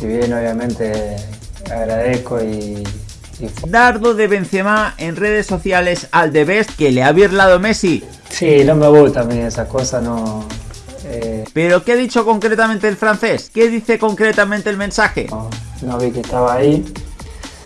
si bien obviamente agradezco y, Dardo de Benzema en redes sociales al de Best que le ha birlado Messi. Sí, no me gusta a mí esa cosa, no... Eh, ¿Pero qué ha dicho concretamente el francés? ¿Qué dice concretamente el mensaje? no vi que estaba ahí,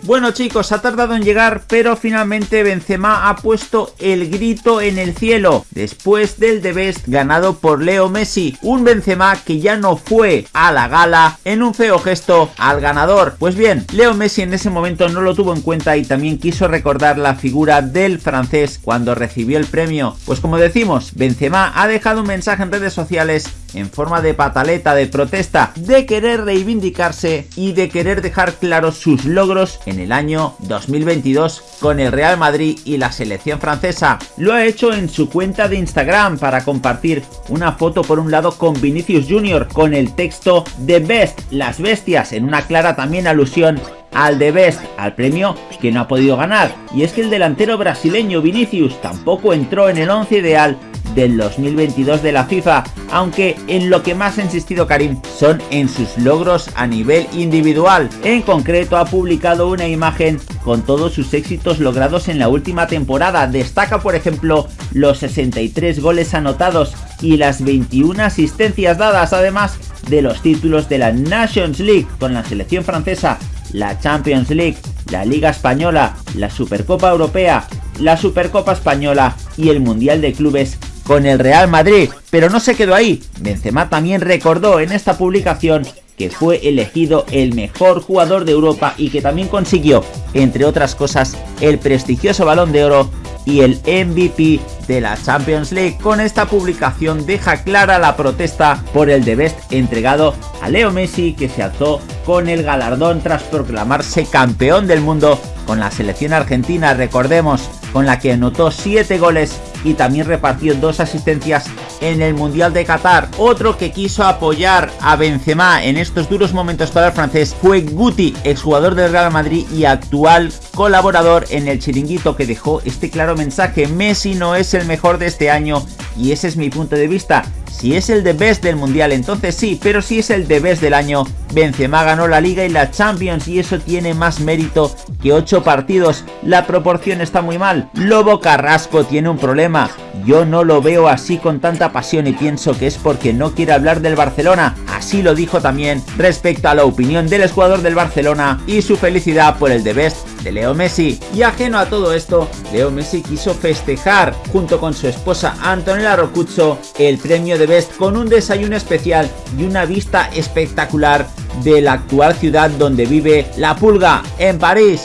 bueno chicos, ha tardado en llegar, pero finalmente Benzema ha puesto el grito en el cielo después del The Best ganado por Leo Messi. Un Benzema que ya no fue a la gala en un feo gesto al ganador. Pues bien, Leo Messi en ese momento no lo tuvo en cuenta y también quiso recordar la figura del francés cuando recibió el premio. Pues como decimos, Benzema ha dejado un mensaje en redes sociales en forma de pataleta de protesta, de querer reivindicarse y de querer dejar claros sus logros en el año 2022 con el Real Madrid y la selección francesa. Lo ha hecho en su cuenta de Instagram para compartir una foto por un lado con Vinicius Jr. con el texto The Best, las bestias, en una clara también alusión al The Best, al premio que no ha podido ganar. Y es que el delantero brasileño Vinicius tampoco entró en el 11 ideal del 2022 de la FIFA, aunque en lo que más ha insistido Karim son en sus logros a nivel individual. En concreto ha publicado una imagen con todos sus éxitos logrados en la última temporada. Destaca por ejemplo los 63 goles anotados y las 21 asistencias dadas, además de los títulos de la Nations League con la selección francesa, la Champions League, la Liga Española, la Supercopa Europea, la Supercopa Española y el Mundial de Clubes con el Real Madrid, pero no se quedó ahí. Benzema también recordó en esta publicación que fue elegido el mejor jugador de Europa y que también consiguió, entre otras cosas, el prestigioso Balón de Oro y el MVP de la Champions League. Con esta publicación deja clara la protesta por el de Best entregado a Leo Messi que se alzó con el galardón tras proclamarse campeón del mundo con la selección argentina, recordemos, con la que anotó 7 goles y también repartió dos asistencias en el Mundial de Qatar. Otro que quiso apoyar a Benzema en estos duros momentos para el francés fue Guti, exjugador del Real Madrid y actual colaborador en el chiringuito que dejó este claro mensaje. Messi no es el mejor de este año y ese es mi punto de vista. Si es el de best del mundial entonces sí, pero si es el de best del año, Benzema ganó la liga y la Champions y eso tiene más mérito que 8 partidos. La proporción está muy mal. Lobo Carrasco tiene un problema. Yo no lo veo así con tanta pasión y pienso que es porque no quiere hablar del Barcelona. Así lo dijo también respecto a la opinión del jugador del Barcelona y su felicidad por el de best de Leo Messi. Y ajeno a todo esto, Leo Messi quiso festejar junto con su esposa Antonella Rocuzzo el premio de Best con un desayuno especial y una vista espectacular de la actual ciudad donde vive la pulga en París.